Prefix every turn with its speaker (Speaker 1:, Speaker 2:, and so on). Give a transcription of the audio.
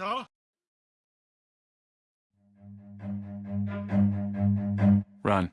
Speaker 1: Doctor?
Speaker 2: Run.